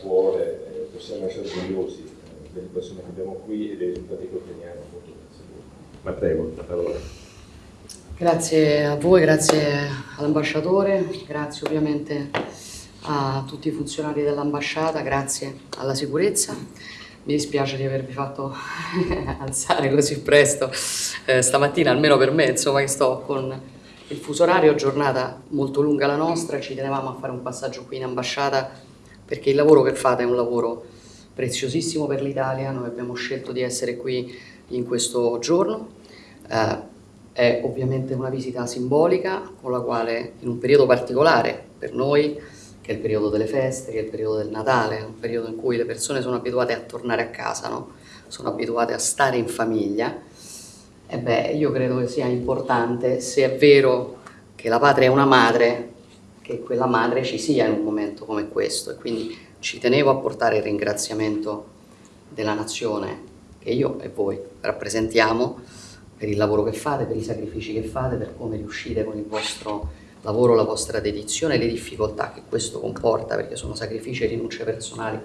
cuore, eh, possiamo essere orgogliosi eh, delle persone che abbiamo qui e dei risultati che otteniamo appunto grazie a voi. Ma prego, la parola. Grazie a voi, grazie all'ambasciatore, grazie ovviamente a tutti i funzionari dell'ambasciata, grazie alla sicurezza. Mi dispiace di avervi fatto alzare così presto eh, stamattina, almeno per me, insomma, che sto con il fuso orario, giornata molto lunga la nostra, ci tenevamo a fare un passaggio qui in ambasciata perché il lavoro che fate è un lavoro preziosissimo per l'Italia, noi abbiamo scelto di essere qui in questo giorno. Eh, è ovviamente una visita simbolica con la quale in un periodo particolare per noi che è il periodo delle feste, che è il periodo del Natale, un periodo in cui le persone sono abituate a tornare a casa, no? sono abituate a stare in famiglia, e beh, io credo che sia importante, se è vero che la patria è una madre, che quella madre ci sia in un momento come questo e quindi ci tenevo a portare il ringraziamento della nazione che io e voi rappresentiamo per il lavoro che fate, per i sacrifici che fate, per come riuscite con il vostro lavoro, la vostra dedizione e le difficoltà che questo comporta, perché sono sacrifici e rinunce personali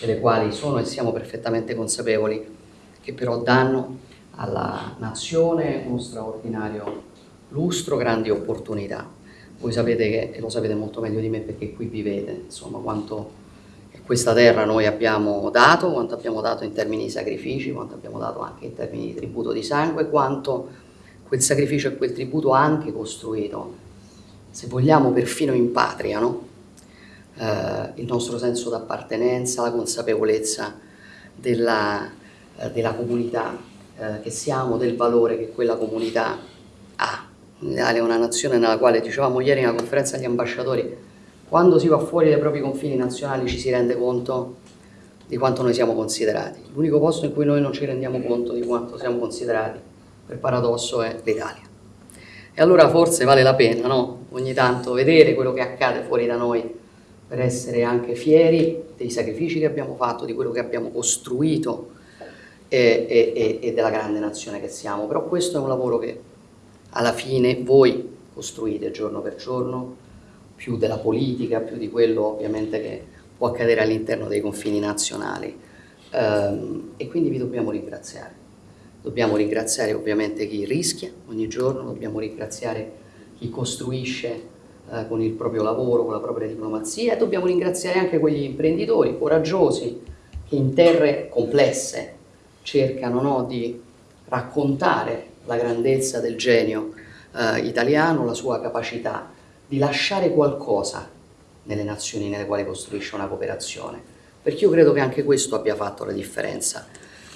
delle quali sono e siamo perfettamente consapevoli, che però danno alla nazione uno straordinario lustro, grandi opportunità. Voi sapete che, e lo sapete molto meglio di me perché qui vivete, insomma, quanto questa terra noi abbiamo dato, quanto abbiamo dato in termini di sacrifici, quanto abbiamo dato anche in termini di tributo di sangue, quanto quel sacrificio e quel tributo ha anche costruito se vogliamo perfino in patria, no? eh, il nostro senso d'appartenenza, la consapevolezza della, eh, della comunità eh, che siamo, del valore che quella comunità ha. L'Italia è una nazione nella quale, dicevamo ieri in una conferenza agli ambasciatori, quando si va fuori dai propri confini nazionali ci si rende conto di quanto noi siamo considerati. L'unico posto in cui noi non ci rendiamo conto di quanto siamo considerati, per paradosso, è l'Italia. E allora forse vale la pena, no? Ogni tanto vedere quello che accade fuori da noi per essere anche fieri dei sacrifici che abbiamo fatto, di quello che abbiamo costruito e, e, e della grande nazione che siamo. Però questo è un lavoro che alla fine voi costruite giorno per giorno, più della politica, più di quello ovviamente che può accadere all'interno dei confini nazionali. Um, e quindi vi dobbiamo ringraziare. Dobbiamo ringraziare ovviamente chi rischia ogni giorno, dobbiamo ringraziare chi costruisce eh, con il proprio lavoro, con la propria diplomazia e dobbiamo ringraziare anche quegli imprenditori coraggiosi che in terre complesse cercano no, di raccontare la grandezza del genio eh, italiano, la sua capacità di lasciare qualcosa nelle nazioni nelle quali costruisce una cooperazione. Perché io credo che anche questo abbia fatto la differenza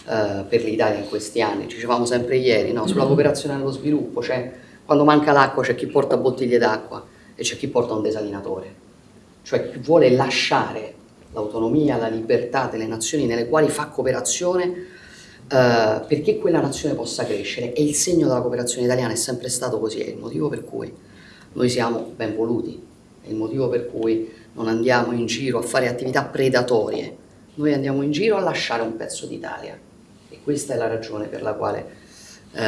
eh, per l'Italia in questi anni. Ci dicevamo sempre ieri, no? sulla cooperazione allo sviluppo, cioè quando manca l'acqua c'è chi porta bottiglie d'acqua e c'è chi porta un desalinatore. Cioè chi vuole lasciare l'autonomia, la libertà delle nazioni nelle quali fa cooperazione eh, perché quella nazione possa crescere e il segno della cooperazione italiana è sempre stato così, è il motivo per cui noi siamo ben voluti, è il motivo per cui non andiamo in giro a fare attività predatorie, noi andiamo in giro a lasciare un pezzo d'Italia questa è la ragione per la quale eh,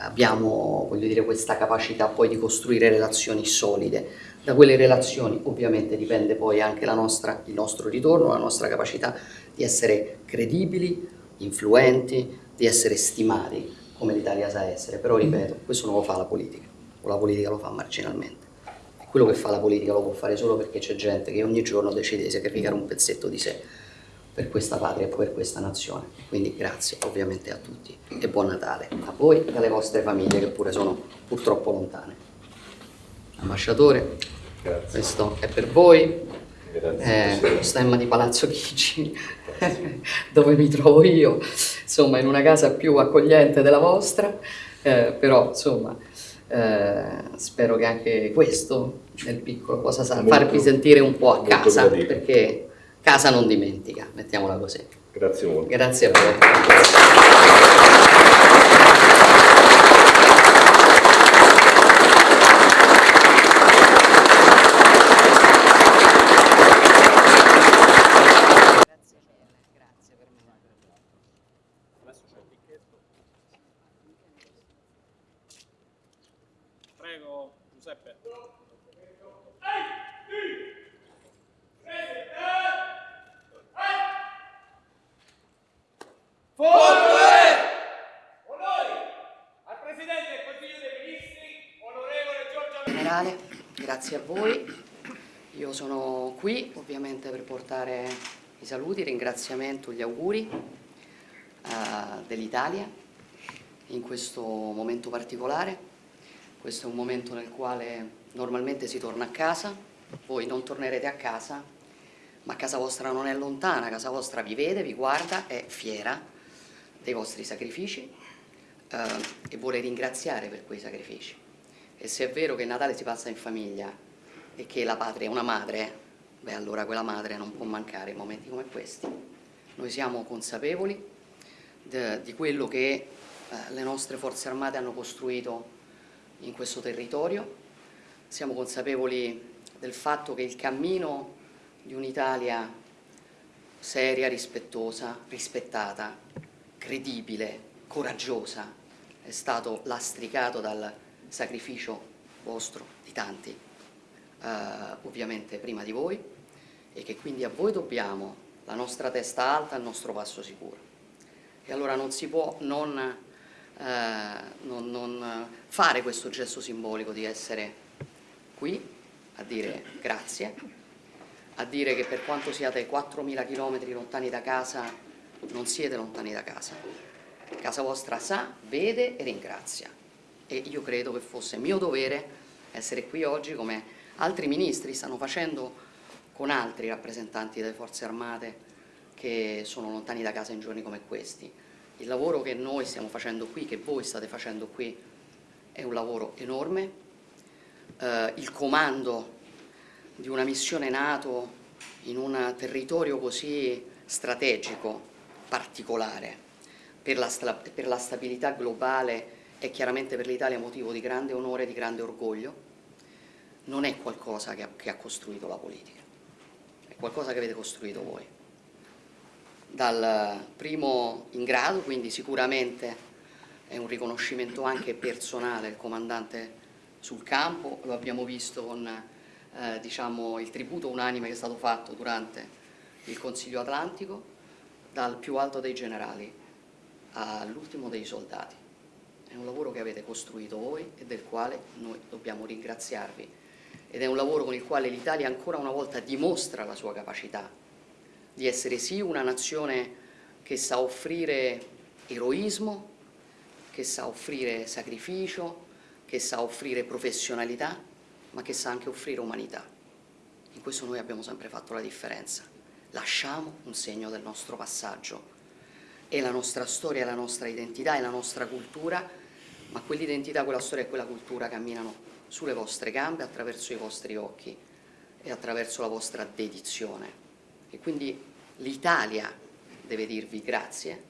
abbiamo dire, questa capacità poi di costruire relazioni solide. Da quelle relazioni ovviamente dipende poi anche nostra, il nostro ritorno, la nostra capacità di essere credibili, influenti, di essere stimati come l'Italia sa essere. Però ripeto, questo non lo fa la politica, o la politica lo fa marginalmente. E quello che fa la politica lo può fare solo perché c'è gente che ogni giorno decide di sacrificare un pezzetto di sé per questa patria e per questa nazione. Quindi grazie ovviamente a tutti e buon Natale a voi e alle vostre famiglie che pure sono purtroppo lontane. Ambasciatore, grazie. questo è per voi. È lo stemma di Palazzo Chigi, dove mi trovo io, insomma in una casa più accogliente della vostra, eh, però insomma eh, spero che anche questo nel piccolo possa farvi sentire un po' a casa, perché casa non dimentica, mettiamola così. Grazie molto. Grazie a voi. Giuseppe. Onori al Presidente del Consiglio dei Ministri, onorevole Giorgio Generale, grazie a voi. Io sono qui ovviamente per portare i saluti, il ringraziamento, gli auguri eh, dell'Italia in questo momento particolare. Questo è un momento nel quale normalmente si torna a casa, voi non tornerete a casa, ma casa vostra non è lontana, casa vostra vi vede, vi guarda, è fiera dei vostri sacrifici eh, e vuole ringraziare per quei sacrifici. E se è vero che Natale si passa in famiglia e che la patria è una madre, beh allora quella madre non può mancare in momenti come questi. Noi siamo consapevoli di quello che eh, le nostre forze armate hanno costruito in questo territorio, siamo consapevoli del fatto che il cammino di un'Italia seria, rispettosa, rispettata, credibile, coraggiosa, è stato lastricato dal sacrificio vostro, di tanti, eh, ovviamente prima di voi, e che quindi a voi dobbiamo la nostra testa alta e il nostro passo sicuro. E allora non si può non, eh, non- non fare questo gesto simbolico di essere qui a dire grazie, a dire che per quanto siate 4.000 km lontani da casa, non siete lontani da casa. Casa vostra sa, vede e ringrazia. E io credo che fosse mio dovere essere qui oggi come altri ministri stanno facendo con altri rappresentanti delle forze armate che sono lontani da casa in giorni come questi. Il lavoro che noi stiamo facendo qui, che voi state facendo qui, è un lavoro enorme. Eh, il comando di una missione NATO in un territorio così strategico, particolare, per la, per la stabilità globale e chiaramente per l'Italia motivo di grande onore e di grande orgoglio, non è qualcosa che ha, che ha costruito la politica, è qualcosa che avete costruito voi. Dal primo in grado, quindi sicuramente è un riconoscimento anche personale il comandante sul campo, lo abbiamo visto con eh, diciamo, il tributo unanime che è stato fatto durante il Consiglio Atlantico, dal più alto dei generali all'ultimo dei soldati. È un lavoro che avete costruito voi e del quale noi dobbiamo ringraziarvi ed è un lavoro con il quale l'Italia ancora una volta dimostra la sua capacità di essere sì una nazione che sa offrire eroismo, che sa offrire sacrificio, che sa offrire professionalità, ma che sa anche offrire umanità. In questo noi abbiamo sempre fatto la differenza. Lasciamo un segno del nostro passaggio. È la nostra storia, la nostra identità, è la nostra cultura, ma quell'identità, quella storia e quella cultura camminano sulle vostre gambe, attraverso i vostri occhi e attraverso la vostra dedizione. E quindi l'Italia deve dirvi grazie,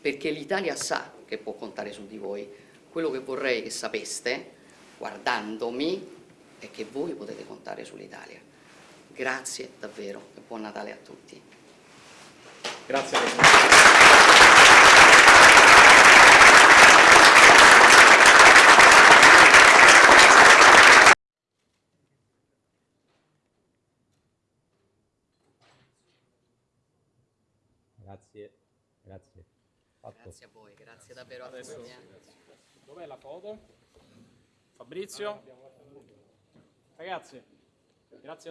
perché l'Italia sa che può contare su di voi. Quello che vorrei che sapeste, guardandomi, è che voi potete contare sull'Italia. Grazie davvero e buon Natale a tutti. Grazie Presidente. Grazie, grazie. Fatto. Grazie a voi, grazie davvero a Adesso, tutti. eh. dov'è la foto? Fabrizio? Ragazzi, grazie a